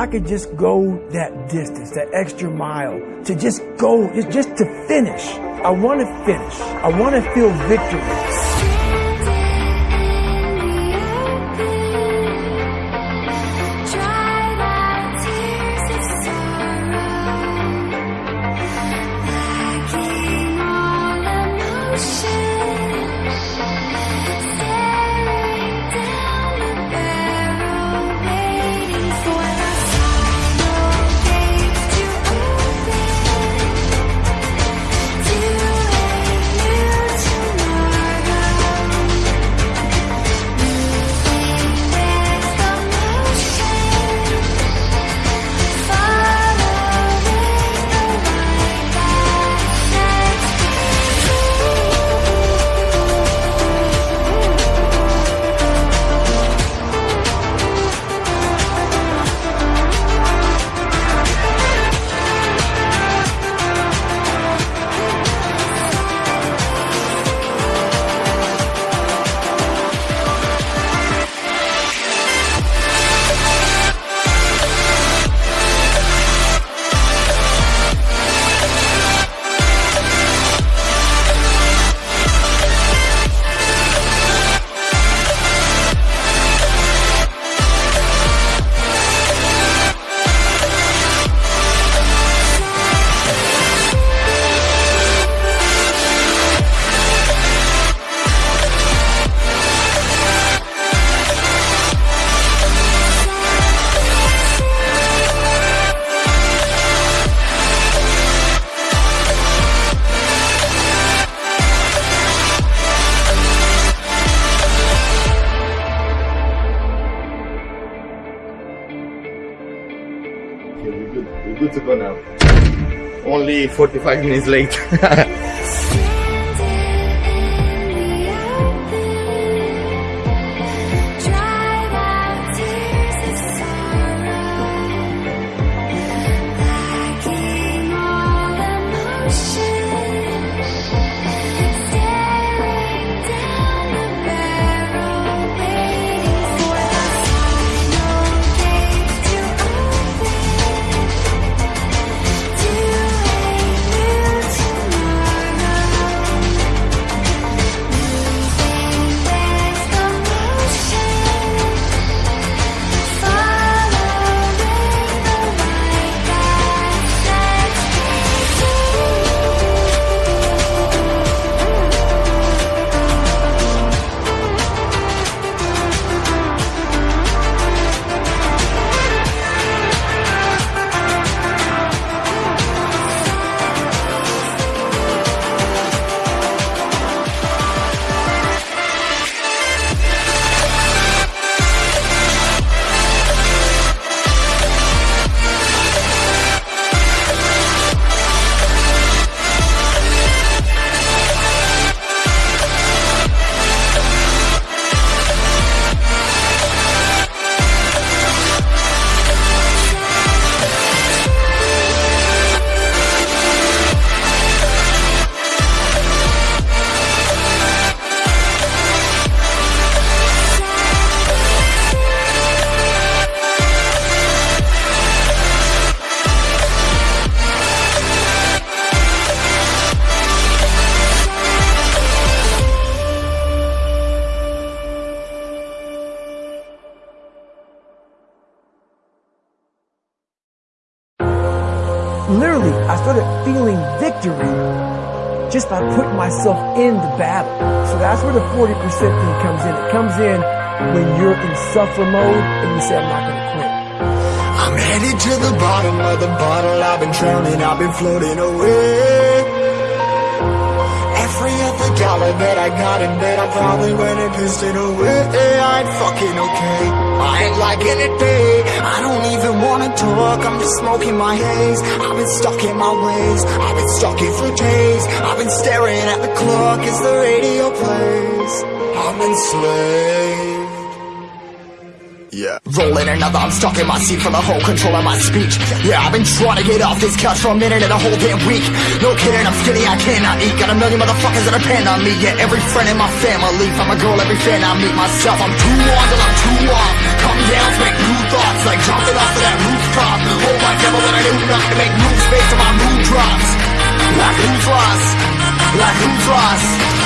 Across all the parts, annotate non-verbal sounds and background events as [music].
I could just go that distance, that extra mile, to just go, just, to finish. I want to finish. I want to feel victory. Now. Only 45 minutes late. [laughs] started feeling victory just by putting myself in the battle. So that's where the 40% thing comes in. It comes in when you're in suffer mode and you say, I'm not going to quit. I'm headed to the bottom of the bottle. I've been drowning, I've been floating away. Dollar that I got in bed, I probably went and pissed it away. I ain't fucking okay. I ain't liking it, babe. I don't even wanna talk. I'm just smoking my haze. I've been stuck in my ways. I've been stuck here for days. I've been staring at the clock as the radio plays. I'm enslaved. Yeah. Rolling another, I'm stuck in my seat for the whole control of my speech. Yeah, I've been trying to get off this couch for a minute and a whole damn week. No kidding, I'm skinny, I cannot eat. Got a million motherfuckers that depend on me. Yeah, every friend in my family. From a girl, every fan I meet myself. I'm too on till I'm too off. Come down make new thoughts, like jumping off of that rooftop. Oh my devil, when I do nothing to make moves based on my mood drops. Like who's lost? Like who's lost?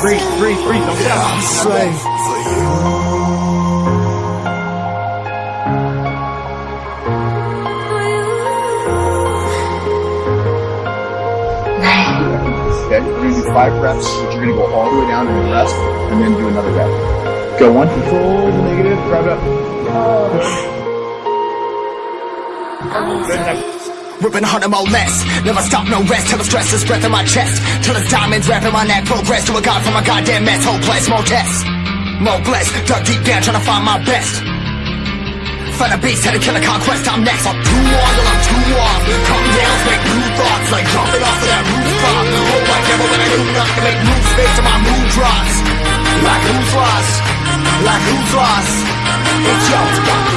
Breathe, breathe, breathe. Don't get out. I'm slave for you. Okay, you're gonna do five reps, but you're gonna go all the way down and rest, and then do another rep. Go one, control the negative, grab it up. Oh. Good enough. Ripping hundred more less. Never stop, no rest till the stress is breath in my chest. Till the diamonds wrapping my neck. Progress to a god from a goddamn mess. Hopeless, more tests. More blessed. Dug deep down trying to find my best. Find a beast, had to kill a conquest. I'm next. I'm too on till I'm too off. Come down, make new thoughts. Like jumping off of that rooftop. Oh, my devil, when I do nothing make moves based on my mood drops. Like who's lost? Like who's lost? It's yo,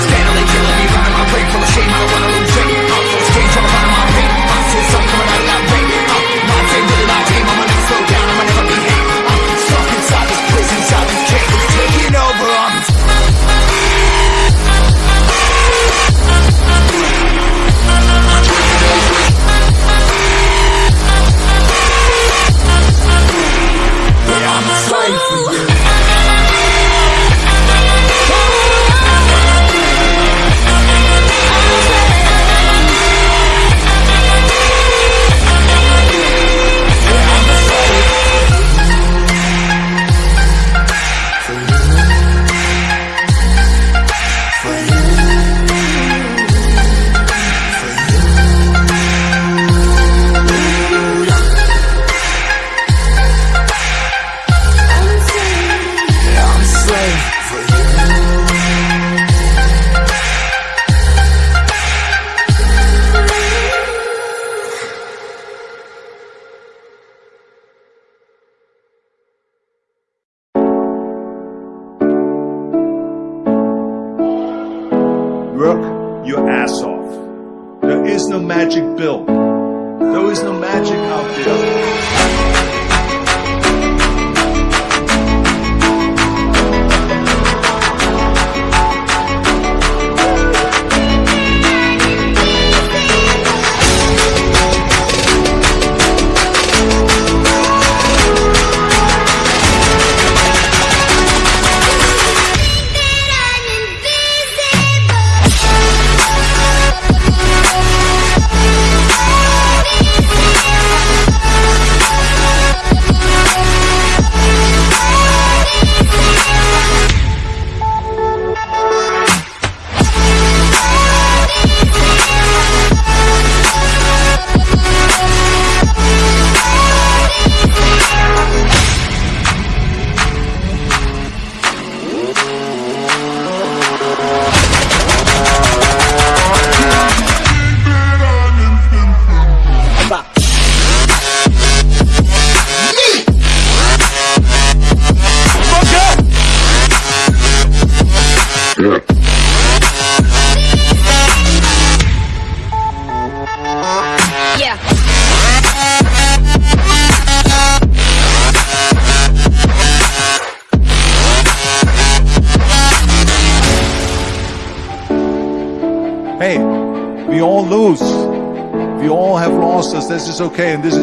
steadily killing me, running my brain full of shame. I don't wanna lose it. I'm full of magic bill. There is no magic out there. Us. This is okay, and this is